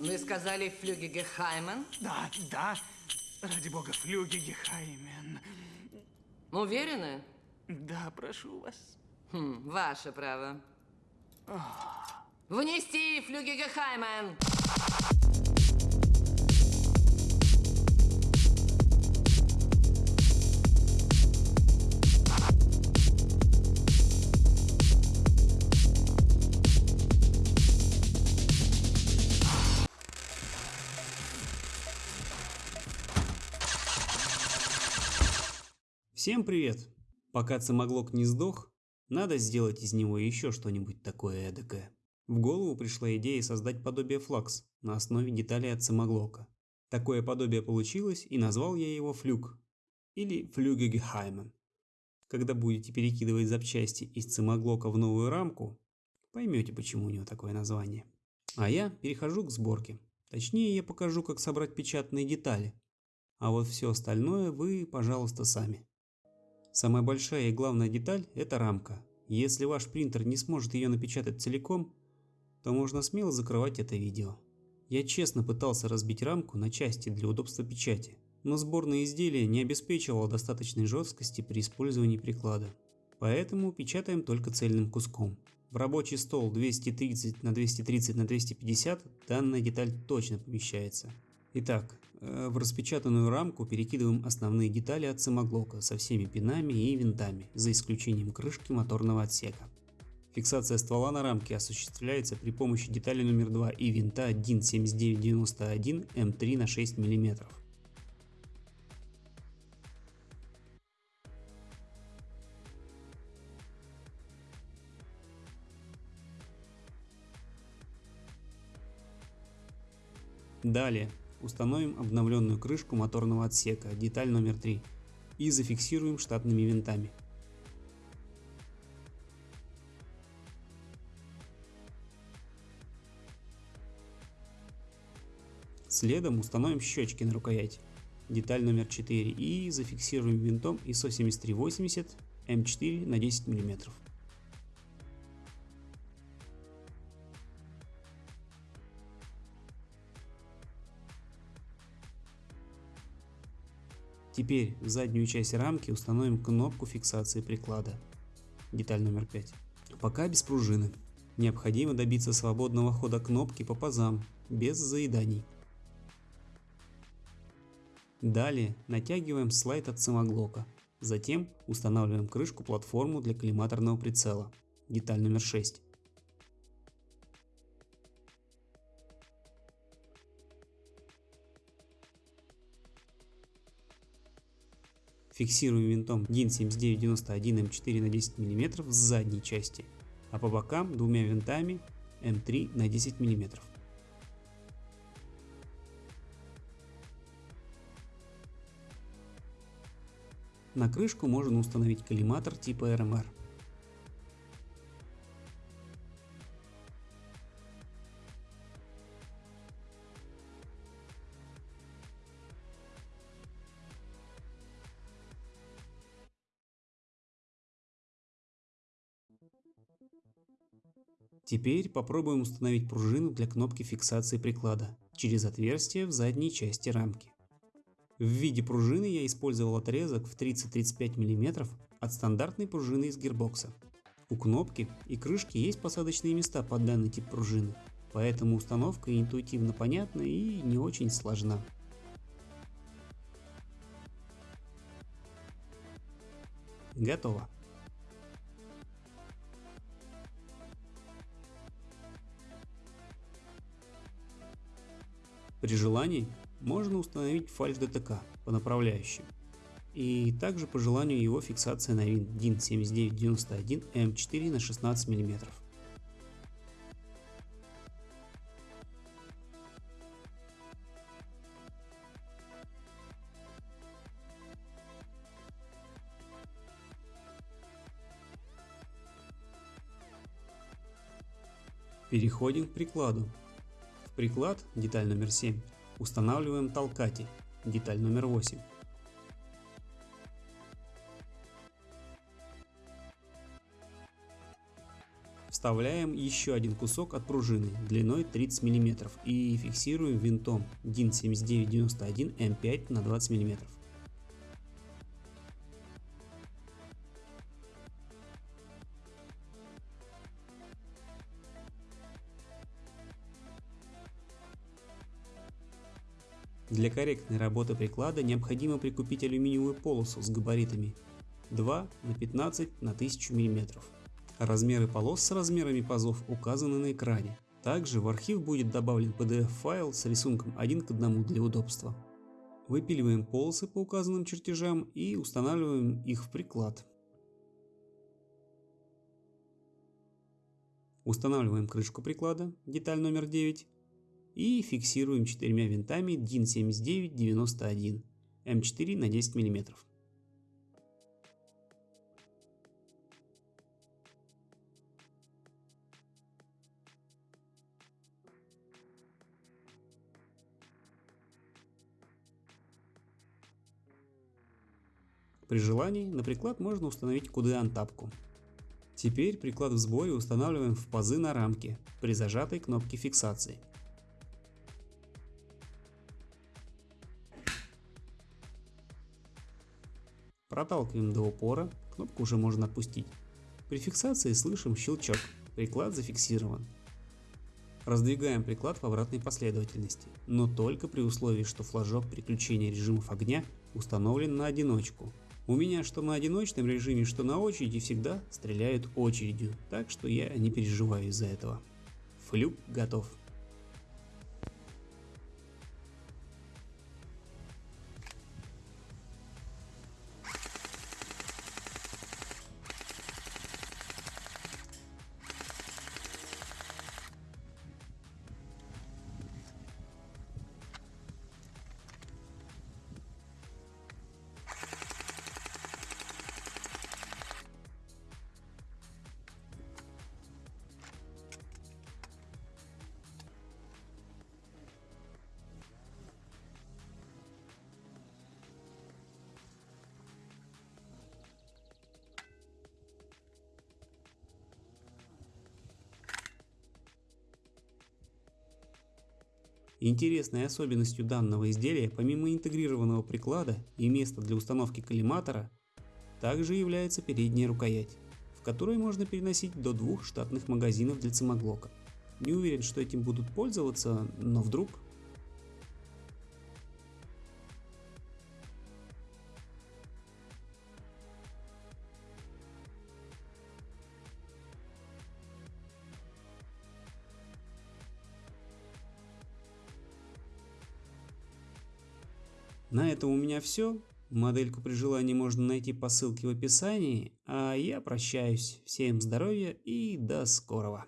Вы сказали Флюгегехаймен? Да, да. Ради бога, Флюгегехаймен. Уверены? Да, прошу вас. Хм, ваше право. Внести Флюгегехаймен! Всем привет! Пока Цимоглок не сдох, надо сделать из него еще что-нибудь такое эдакое. В голову пришла идея создать подобие флакс на основе деталей от Цимоглока. Такое подобие получилось и назвал я его флюк или флюгегехаймен. Когда будете перекидывать запчасти из Цимоглока в новую рамку, поймете почему у него такое название. А я перехожу к сборке. Точнее я покажу как собрать печатные детали. А вот все остальное вы, пожалуйста, сами. Самая большая и главная деталь – это рамка. Если ваш принтер не сможет ее напечатать целиком, то можно смело закрывать это видео. Я честно пытался разбить рамку на части для удобства печати, но сборное изделие не обеспечивало достаточной жесткости при использовании приклада. Поэтому печатаем только цельным куском. В рабочий стол 230 на 230 на 250 данная деталь точно помещается. Итак, Э, в распечатанную рамку перекидываем основные детали от самоглока со всеми пинами и винтами, за исключением крышки моторного отсека. Фиксация ствола на рамке осуществляется при помощи детали номер 2 и винта DIN 7991 М3 на 6 мм. Далее Установим обновленную крышку моторного отсека, деталь номер 3, и зафиксируем штатными винтами. Следом установим щечки на рукоять, деталь номер 4 и зафиксируем винтом ISO 7380 М4 на 10 мм. Теперь в заднюю часть рамки установим кнопку фиксации приклада. Деталь номер 5. Пока без пружины. Необходимо добиться свободного хода кнопки по пазам, без заеданий. Далее натягиваем слайд от самоглока. Затем устанавливаем крышку-платформу для коллиматорного прицела. Деталь номер 6. Фиксируем винтом DIN 7991 М4 на 10 мм с задней части, а по бокам двумя винтами М3 на 10 мм. На крышку можно установить коллиматор типа RMR. Теперь попробуем установить пружину для кнопки фиксации приклада через отверстие в задней части рамки. В виде пружины я использовал отрезок в 30-35 мм от стандартной пружины из гирбокса. У кнопки и крышки есть посадочные места под данный тип пружины, поэтому установка интуитивно понятна и не очень сложна. Готово. При желании можно установить фальш ДТК по направляющим. И также по желанию его фиксация на винт DIN 7991 М4 на 16 мм. Переходим к прикладу приклад, деталь номер 7, устанавливаем толкатель, деталь номер 8. Вставляем еще один кусок от пружины длиной 30 мм и фиксируем винтом DIN 7991 М5 на 20 мм. Для корректной работы приклада необходимо прикупить алюминиевую полосу с габаритами 2 на 15 на 1000 мм. Размеры полос с размерами пазов указаны на экране. Также в архив будет добавлен PDF-файл с рисунком один к одному для удобства. Выпиливаем полосы по указанным чертежам и устанавливаем их в приклад. Устанавливаем крышку приклада, деталь номер 9, и фиксируем четырьмя винтами DIN 7991 М4 на 10 мм. При желании на приклад можно установить QD-антапку. Теперь приклад в сборе устанавливаем в пазы на рамке при зажатой кнопке фиксации. Проталкиваем до упора, кнопку уже можно опустить. При фиксации слышим щелчок, приклад зафиксирован. Раздвигаем приклад в обратной последовательности, но только при условии, что флажок переключения режимов огня установлен на одиночку. У меня что на одиночном режиме, что на очереди всегда стреляют очередью, так что я не переживаю из-за этого. Флюк готов. Интересной особенностью данного изделия, помимо интегрированного приклада и места для установки коллиматора, также является передняя рукоять, в которой можно переносить до двух штатных магазинов для цимоглока. Не уверен, что этим будут пользоваться, но вдруг На этом у меня все. Модельку при желании можно найти по ссылке в описании. А я прощаюсь. Всем здоровья и до скорого.